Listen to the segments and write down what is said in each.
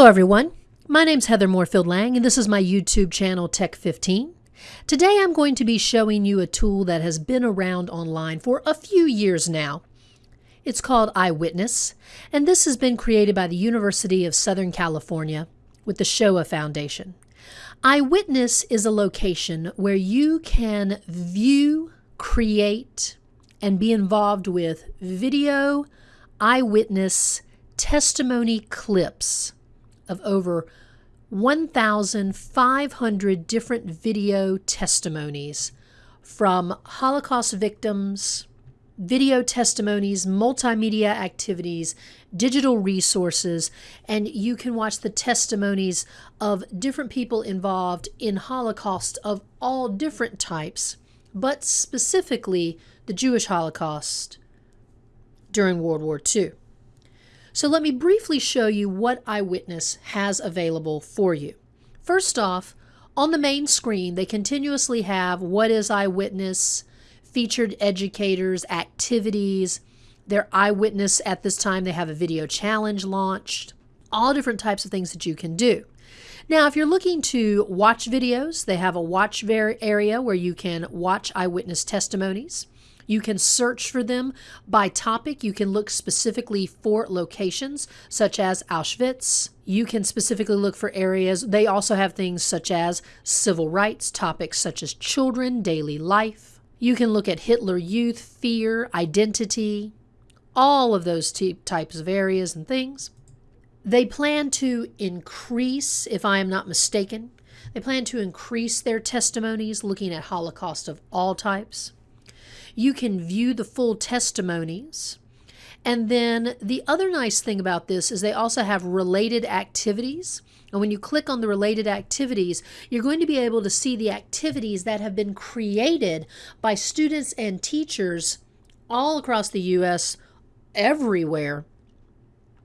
Hello, everyone. My name's Heather Moorefield Lang, and this is my YouTube channel, Tech 15. Today, I'm going to be showing you a tool that has been around online for a few years now. It's called IWitness, and this has been created by the University of Southern California with the Shoah Foundation. IWitness is a location where you can view, create, and be involved with video, eyewitness, testimony clips of over 1,500 different video testimonies from Holocaust victims, video testimonies, multimedia activities, digital resources, and you can watch the testimonies of different people involved in Holocaust of all different types, but specifically the Jewish Holocaust during World War II. So let me briefly show you what IWitness has available for you. First off, on the main screen, they continuously have what is IWitness, featured educators, activities, their IWitness at this time. They have a video challenge launched, all different types of things that you can do. Now, if you're looking to watch videos, they have a watch area where you can watch eyewitness testimonies. You can search for them by topic. You can look specifically for locations such as Auschwitz. You can specifically look for areas. They also have things such as civil rights, topics such as children, daily life. You can look at Hitler Youth, fear, identity, all of those types of areas and things. They plan to increase, if I am not mistaken, they plan to increase their testimonies looking at Holocaust of all types you can view the full testimonies. And then the other nice thing about this is they also have related activities. And when you click on the related activities, you're going to be able to see the activities that have been created by students and teachers all across the U.S., everywhere.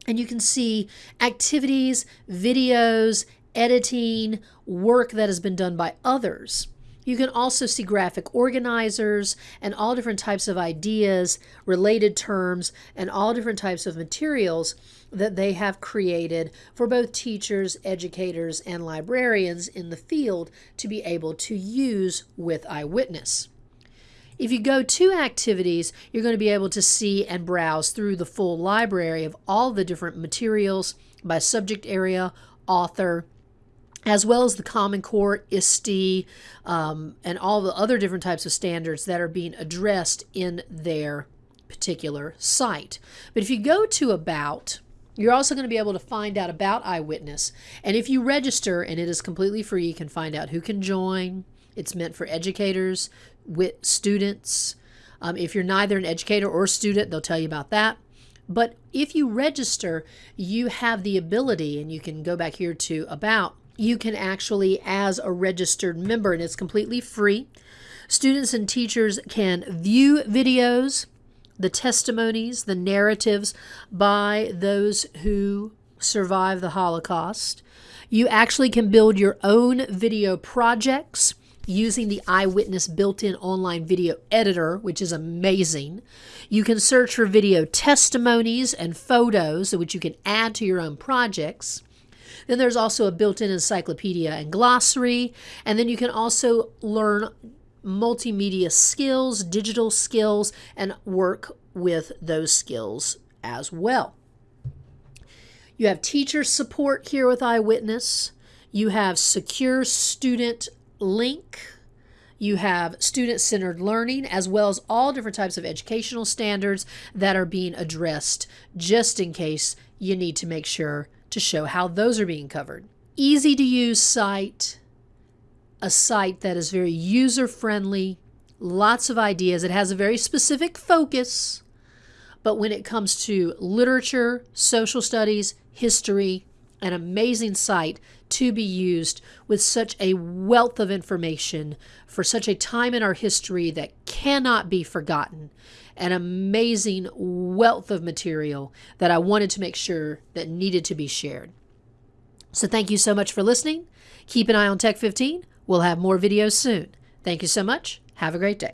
And you can see activities, videos, editing, work that has been done by others. You can also see graphic organizers and all different types of ideas, related terms, and all different types of materials that they have created for both teachers, educators, and librarians in the field to be able to use with IWitness. If you go to activities, you're going to be able to see and browse through the full library of all the different materials by subject area, author, as well as the Common Core, ISTE, um, and all the other different types of standards that are being addressed in their particular site. But if you go to About, you're also going to be able to find out about IWitness. And if you register, and it is completely free, you can find out who can join. It's meant for educators, with students. Um, if you're neither an educator or a student, they'll tell you about that. But if you register, you have the ability, and you can go back here to About, you can actually, as a registered member, and it's completely free, students and teachers can view videos, the testimonies, the narratives by those who survived the Holocaust. You actually can build your own video projects using the IWitness built-in online video editor, which is amazing. You can search for video testimonies and photos, which you can add to your own projects. Then there's also a built-in encyclopedia and glossary. And then you can also learn multimedia skills, digital skills, and work with those skills as well. You have teacher support here with IWitness. You have secure student link. You have student-centered learning as well as all different types of educational standards that are being addressed just in case you need to make sure to show how those are being covered. Easy to use site, a site that is very user friendly, lots of ideas. It has a very specific focus, but when it comes to literature, social studies, history, an amazing site to be used with such a wealth of information for such a time in our history that cannot be forgotten. An amazing wealth of material that I wanted to make sure that needed to be shared. So thank you so much for listening. Keep an eye on Tech 15. We'll have more videos soon. Thank you so much. Have a great day.